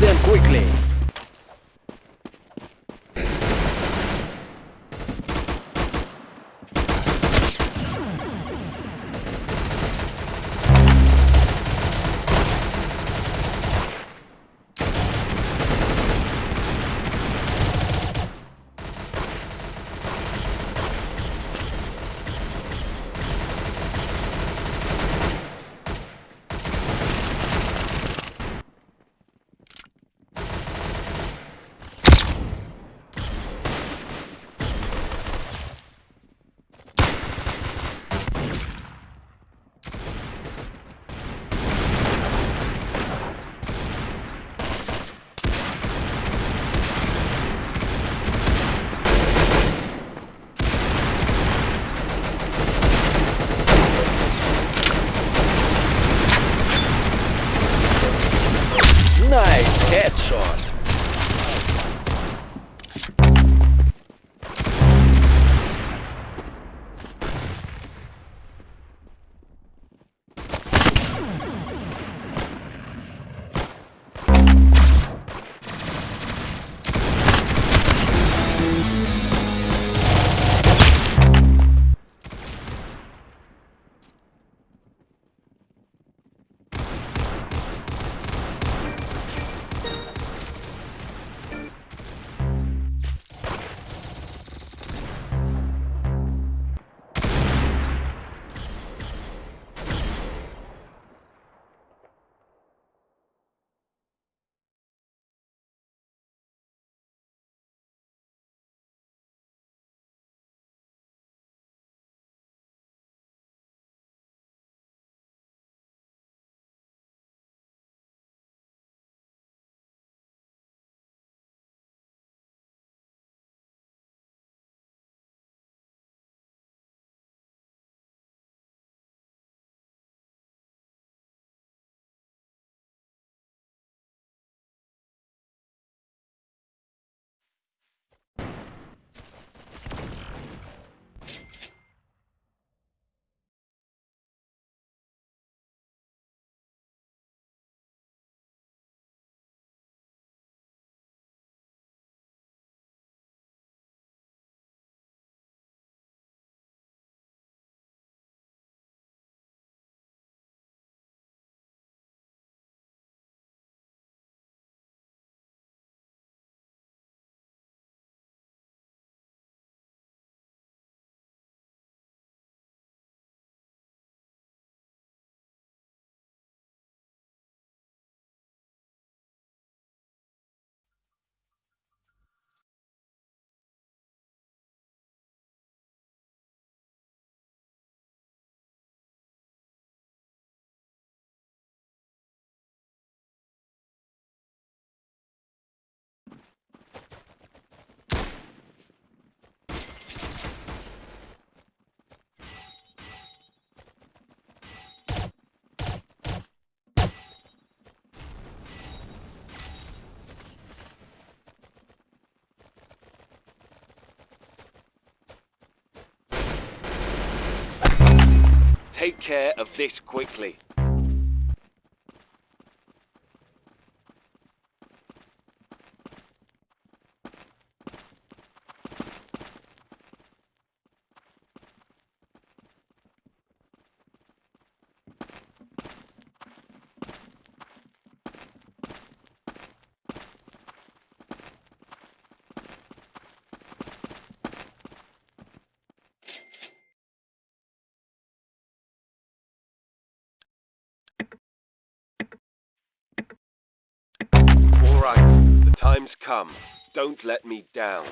Them quickly. Nice headshot. Take care of this quickly. Right, the time's come. Don't let me down.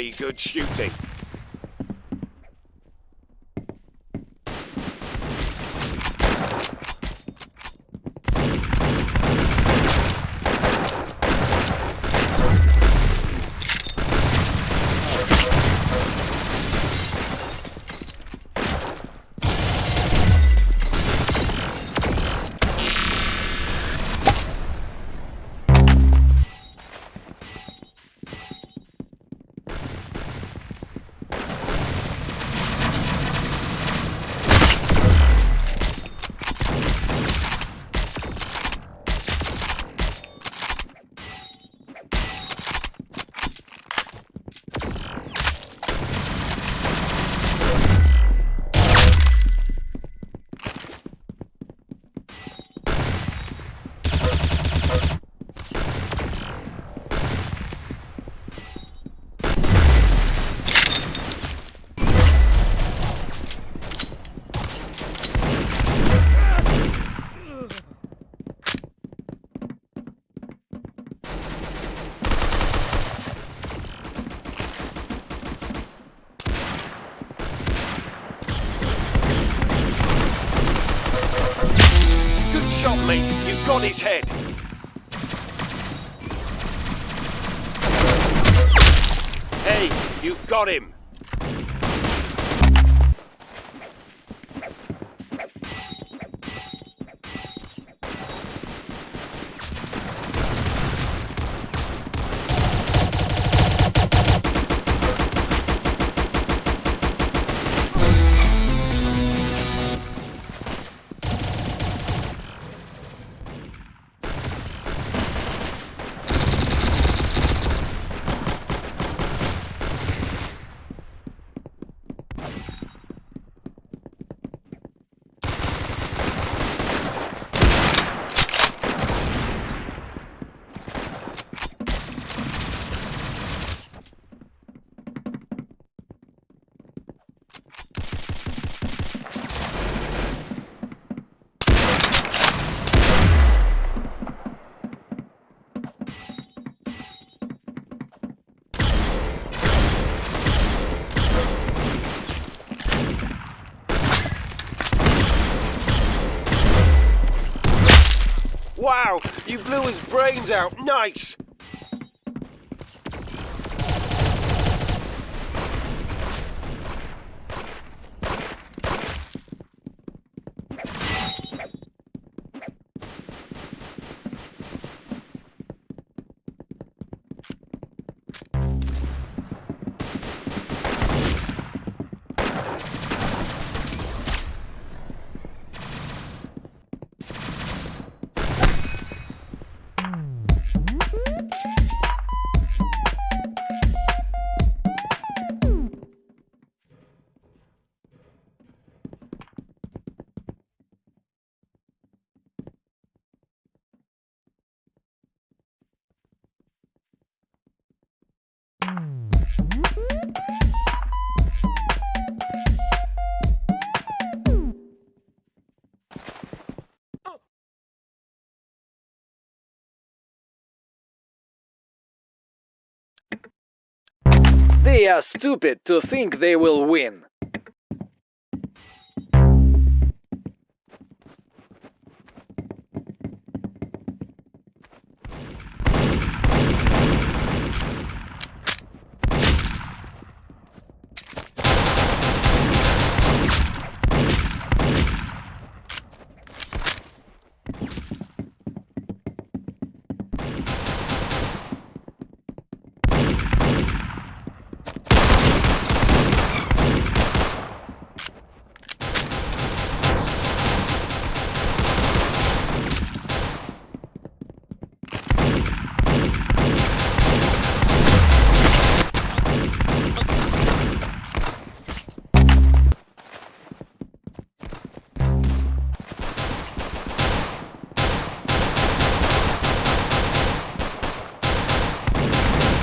Very good shooting. Good shot, mate. You got his head. Hey, you've got him. Wow, you blew his brains out. Nice. They are stupid to think they will win.